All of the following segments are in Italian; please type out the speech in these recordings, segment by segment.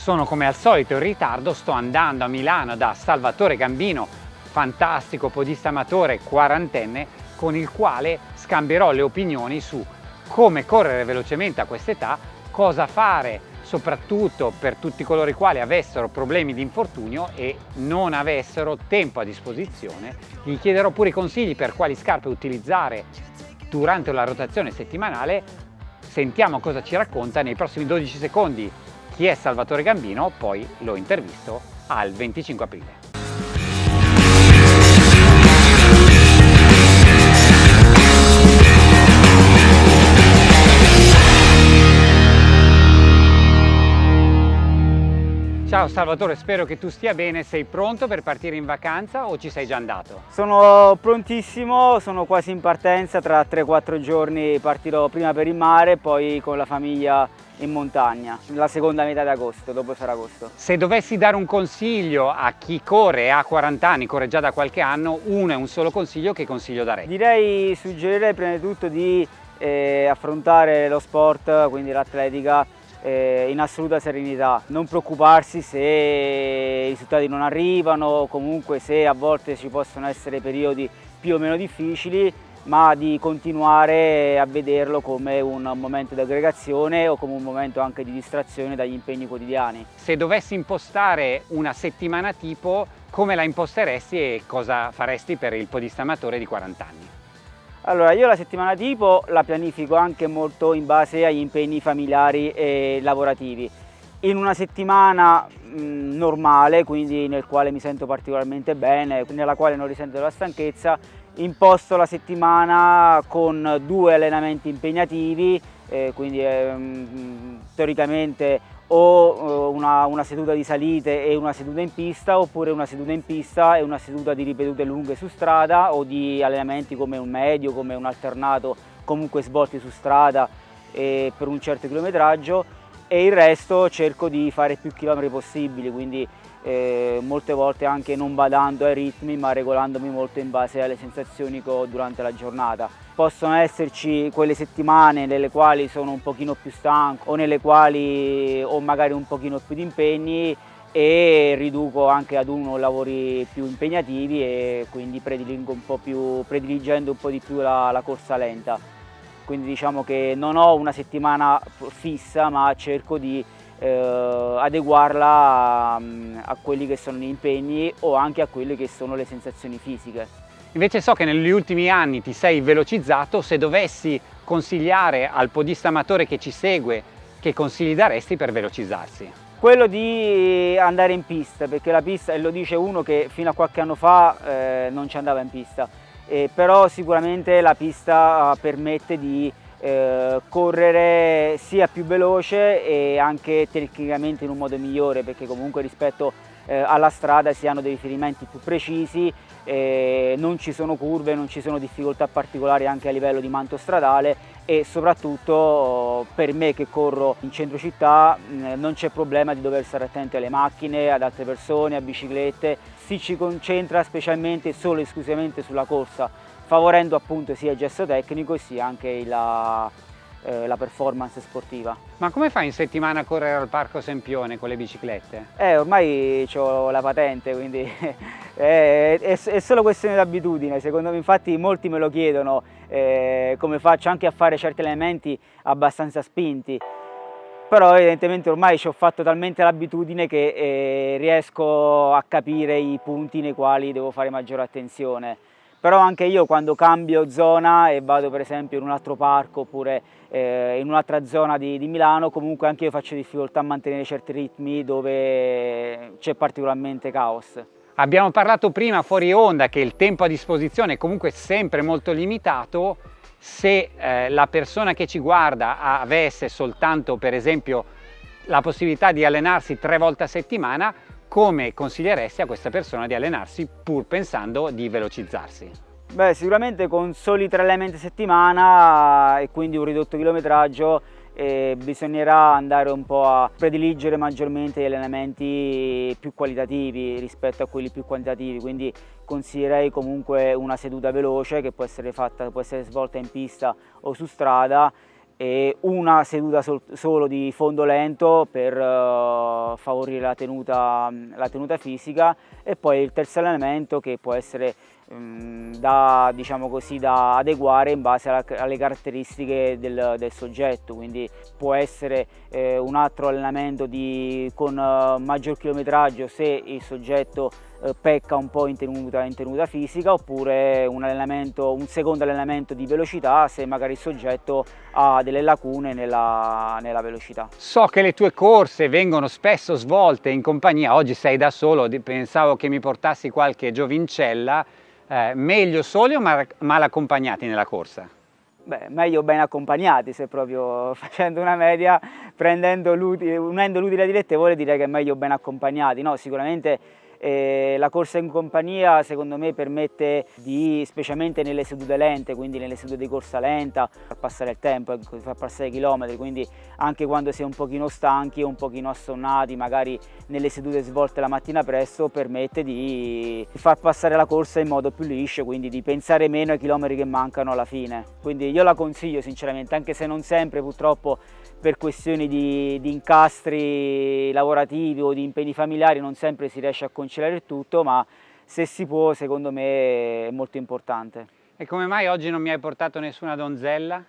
sono come al solito in ritardo, sto andando a Milano da Salvatore Gambino, fantastico podista amatore quarantenne, con il quale scambierò le opinioni su come correre velocemente a quest'età, cosa fare soprattutto per tutti coloro i quali avessero problemi di infortunio e non avessero tempo a disposizione. Gli chiederò pure i consigli per quali scarpe utilizzare durante la rotazione settimanale. Sentiamo cosa ci racconta nei prossimi 12 secondi chi è Salvatore Gambino, poi lo intervisto al 25 aprile. Ciao Salvatore, spero che tu stia bene, sei pronto per partire in vacanza o ci sei già andato? Sono prontissimo, sono quasi in partenza, tra 3-4 giorni partirò prima per il mare, poi con la famiglia in montagna, la seconda metà di agosto, dopo Ferragosto. Se dovessi dare un consiglio a chi corre ha 40 anni, corre già da qualche anno, uno e un solo consiglio, che consiglio darei? Direi, suggerirei prima di tutto di eh, affrontare lo sport, quindi l'atletica, eh, in assoluta serenità, non preoccuparsi se i risultati non arrivano, comunque se a volte ci possono essere periodi più o meno difficili, ma di continuare a vederlo come un momento di aggregazione o come un momento anche di distrazione dagli impegni quotidiani. Se dovessi impostare una settimana tipo, come la imposteresti e cosa faresti per il podista amatore di 40 anni? Allora, io la settimana tipo la pianifico anche molto in base agli impegni familiari e lavorativi. In una settimana mh, normale, quindi nel quale mi sento particolarmente bene, nella quale non risento la stanchezza, imposto la settimana con due allenamenti impegnativi, eh, quindi eh, teoricamente o eh, una, una, seduta di salite e una seduta in pista oppure una seduta in pista e una seduta di ripetute lunghe su strada o di allenamenti come un medio, come un alternato, comunque svolti su strada eh, per un certo chilometraggio e il resto cerco di fare più chilometri possibili, quindi eh, molte volte anche non badando ai ritmi ma regolandomi molto in base alle sensazioni che ho durante la giornata. Possono esserci quelle settimane nelle quali sono un pochino più stanco o nelle quali ho magari un pochino più di impegni e riduco anche ad uno lavori più impegnativi e quindi prediligo un po più, prediligendo un po' di più la, la corsa lenta. Quindi diciamo che non ho una settimana fissa ma cerco di eh, adeguarla a, a quelli che sono gli impegni o anche a quelle che sono le sensazioni fisiche. Invece so che negli ultimi anni ti sei velocizzato, se dovessi consigliare al podista amatore che ci segue, che consigli daresti per velocizzarsi? Quello di andare in pista, perché la pista, e lo dice uno che fino a qualche anno fa eh, non ci andava in pista, eh, però sicuramente la pista permette di eh, correre sia più veloce e anche tecnicamente in un modo migliore perché comunque rispetto eh, alla strada si hanno dei riferimenti più precisi, eh, non ci sono curve, non ci sono difficoltà particolari anche a livello di manto stradale e soprattutto per me che corro in centro città mh, non c'è problema di dover stare attenti alle macchine, ad altre persone, a biciclette, si ci concentra specialmente solo e esclusivamente sulla corsa favorendo appunto sia il gesto tecnico sia anche la, eh, la performance sportiva. Ma come fai in settimana a correre al Parco Sempione con le biciclette? Eh, ormai ho la patente, quindi è, è, è, solo questione di abitudine, secondo me infatti molti me lo chiedono eh, come faccio anche a fare certi elementi abbastanza spinti però evidentemente ormai ci ho fatto talmente l'abitudine che eh, riesco a capire i punti nei quali devo fare maggiore attenzione però anche io quando cambio zona e vado per esempio in un altro parco oppure eh, in un'altra zona di, di, Milano comunque anche io faccio difficoltà a mantenere certi ritmi dove c'è particolarmente caos. Abbiamo parlato prima fuori onda che il tempo a disposizione è comunque sempre molto limitato se eh, la persona che ci guarda avesse soltanto per esempio la possibilità di allenarsi tre volte a settimana come consiglieresti a questa persona di allenarsi pur pensando di velocizzarsi? Beh, sicuramente con soli tre elementi a settimana e quindi un ridotto chilometraggio eh, bisognerà andare un po' a prediligere maggiormente gli allenamenti più qualitativi rispetto a quelli più quantitativi, quindi consiglierei comunque una seduta veloce che può essere, fatta, può essere svolta in pista o su strada e una seduta sol solo di fondo lento per uh, favorire la tenuta, la tenuta, fisica e poi il terzo allenamento che può essere da, diciamo così, da adeguare in base alla, alle caratteristiche del, del, soggetto, quindi può essere eh, un altro allenamento di, con uh, maggior chilometraggio se il soggetto eh, pecca un po' in tenuta, in tenuta fisica oppure un, un, secondo allenamento di velocità se magari il soggetto ha delle lacune nella, nella, velocità. So che le tue corse vengono spesso svolte in compagnia, oggi sei da solo, pensavo che mi portassi qualche giovincella, eh, meglio soli o mal, accompagnati nella corsa? Beh, meglio ben accompagnati se proprio facendo una media, unendo l'utile dilettevole direi che è meglio ben accompagnati, no? Sicuramente eh, la corsa in compagnia secondo me permette di, specialmente nelle sedute lente, quindi nelle sedute di corsa lenta, far passare il tempo, ecco, far passare i chilometri, quindi anche quando si è un pochino stanchi un pochino assonnati, magari nelle sedute svolte la mattina presto, permette di far passare la corsa in modo più liscio, quindi di pensare meno ai chilometri che mancano alla fine. Quindi io la consiglio sinceramente, anche se non sempre purtroppo per questioni di, di, incastri lavorativi o di impegni familiari non sempre si riesce a conciliare il tutto, ma se si può secondo me è molto importante. E come mai oggi non mi hai portato nessuna donzella?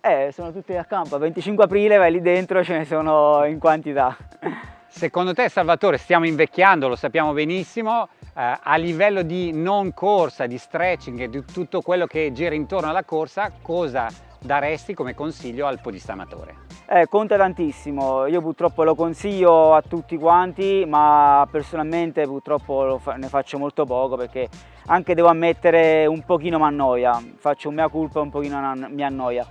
Eh, sono tutte a campo, 25 aprile vai lì dentro, ce ne sono in quantità. Secondo te Salvatore, stiamo invecchiando, lo sappiamo benissimo, eh, a livello di non corsa, di stretching e di tutto quello che gira intorno alla corsa, cosa daresti come consiglio al podista amatore? Eh, conta tantissimo, io purtroppo lo consiglio a tutti quanti, ma personalmente purtroppo fa ne faccio molto poco perché anche devo ammettere un pochino mi annoia, faccio un mea culpa un pochino mi annoia.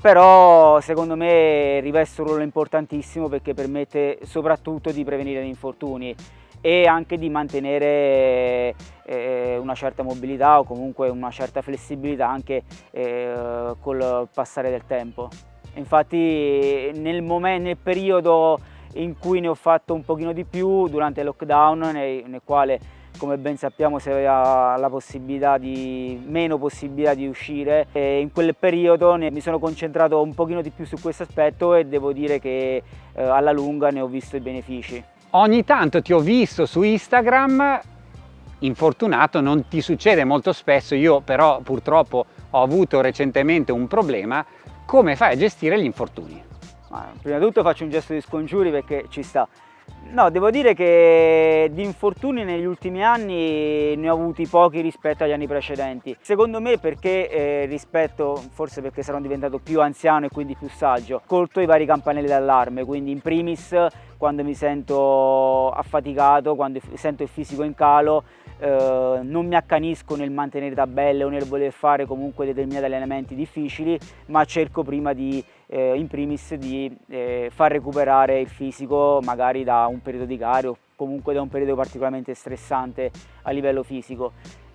Però secondo me riveste un ruolo importantissimo perché permette soprattutto di prevenire gli infortuni e anche di mantenere eh, una certa mobilità o comunque una certa flessibilità anche eh, col passare del tempo. Infatti nel, momento, nel periodo in cui ne ho fatto un pochino di più durante il lockdown nel, nel quale come ben sappiamo si aveva la possibilità di, meno possibilità di uscire e in quel periodo ne, mi sono concentrato un pochino di più su questo aspetto e devo dire che eh, alla lunga ne ho visto i benefici. Ogni tanto ti ho visto su Instagram infortunato, non ti succede molto spesso, io però purtroppo ho avuto recentemente un problema come fai a gestire gli infortuni? Ma prima di tutto faccio un gesto di scongiuri perché ci sta. No, devo dire che di infortuni negli ultimi anni ne ho avuti pochi rispetto agli anni precedenti. Secondo me perché eh, rispetto, forse perché sarò diventato più anziano e quindi più saggio, colto i vari campanelli d'allarme, quindi in primis quando mi sento affaticato, quando sento il fisico in calo, eh, non mi accanisco nel mantenere tabelle o nel voler fare comunque determinati allenamenti difficili, ma cerco prima di, eh, in primis di eh, far recuperare il fisico magari da un periodo di gare o comunque da un periodo particolarmente stressante a livello fisico.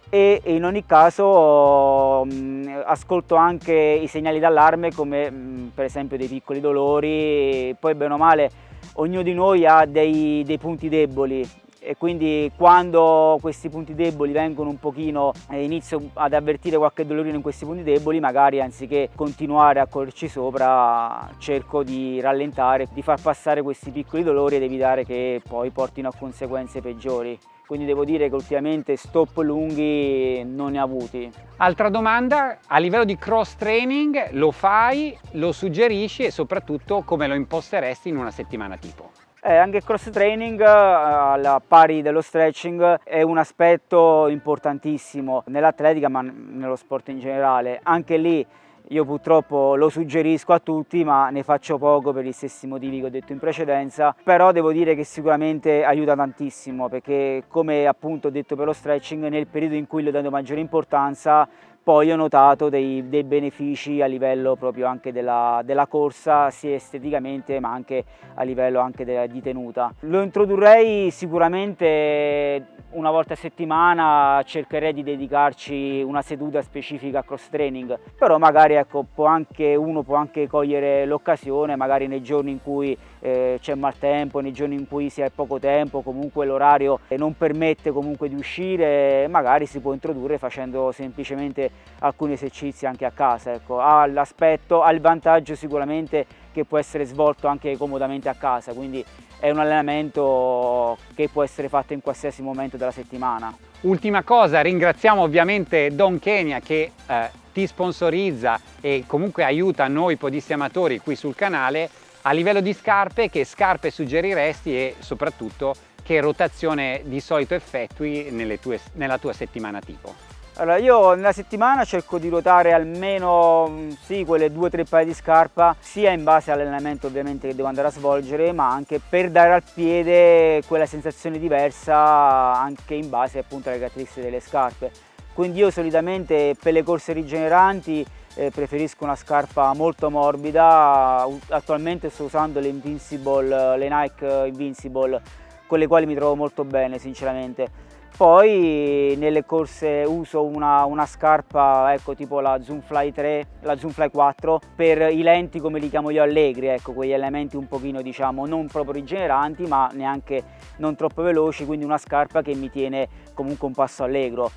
E in ogni caso mh, mm, ascolto anche i segnali d'allarme come mh, mm, per esempio dei piccoli dolori, poi bene o male ognuno di noi ha dei, dei punti deboli e quindi quando questi punti deboli vengono un pochino, eh, inizio ad avvertire qualche dolorino in questi punti deboli, magari anziché continuare a correrci sopra cerco di rallentare, di far passare questi piccoli dolori ed evitare che poi portino a conseguenze peggiori quindi devo dire che ultimamente stop lunghi non ne ho avuti. Altra domanda, a livello di cross training lo fai, lo suggerisci e soprattutto come lo imposteresti in una settimana tipo? Eh, anche il cross training, eh, alla pari dello stretching, è un aspetto importantissimo nell'atletica ma nello sport in generale. Anche lì io purtroppo lo suggerisco a tutti ma ne faccio poco per gli stessi motivi che ho detto in precedenza, però devo dire che sicuramente aiuta tantissimo perché come appunto ho detto per lo stretching nel periodo in cui le ho maggiore importanza poi ho notato dei, dei benefici a livello proprio anche della, della, corsa, sia esteticamente ma anche a livello anche della, di tenuta. Lo introdurrei sicuramente una volta a settimana cercherei di dedicarci una seduta specifica a cross training, però magari ecco, può anche, uno può anche cogliere l'occasione, magari nei giorni in cui eh, c'è maltempo, nei giorni in cui si ha poco tempo, comunque l'orario non permette comunque di uscire, magari si può introdurre facendo semplicemente alcuni esercizi anche a casa. Ecco. Ha l'aspetto, ha il vantaggio sicuramente che può essere svolto anche comodamente a casa, quindi è un allenamento che può essere fatto in qualsiasi momento della settimana. Ultima cosa, ringraziamo ovviamente Don Kenya che eh, ti sponsorizza e comunque aiuta noi podisti amatori qui sul canale. A livello di scarpe, che scarpe suggeriresti e soprattutto che rotazione di solito effettui tue, nella tua settimana tipo? Allora, io nella settimana cerco di ruotare almeno mm, sì, quelle due o tre paia di scarpa, sia in base all'allenamento ovviamente che devo andare a svolgere, ma anche per dare al piede quella sensazione diversa anche in base appunto alle caratteristiche delle scarpe. Quindi io solitamente per le corse rigeneranti eh, preferisco una scarpa molto morbida, attualmente sto usando le le Nike Invincible, con le quali mi trovo molto bene sinceramente. Poi nelle corse uso una, una scarpa ecco, tipo la Zoomfly 3, la Zoomfly 4 per i lenti come li chiamo io allegri, ecco, quegli elementi un pochino diciamo non proprio rigeneranti ma neanche non troppo veloci, quindi una scarpa che mi tiene comunque un passo allegro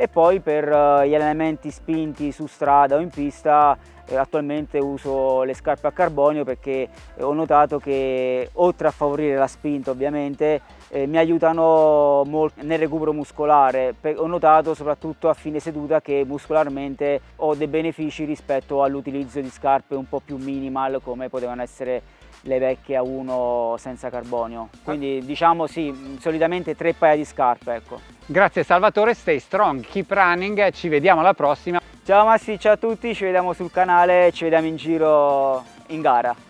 e poi per eh, gli elementi spinti su strada o in pista eh, attualmente uso le scarpe a carbonio perché eh, ho notato che oltre a favorire la spinta ovviamente mi aiutano molto nel recupero muscolare. Ho notato soprattutto a fine seduta che muscolarmente ho dei benefici rispetto all'utilizzo di scarpe un po' più minimal come potevano essere le vecchie a 1 senza carbonio. Quindi diciamo sì solitamente tre paia di scarpe ecco. Grazie Salvatore, stay strong, keep running, ci vediamo alla prossima. Ciao Massi, ciao a tutti, ci vediamo sul canale, ci vediamo in giro in gara.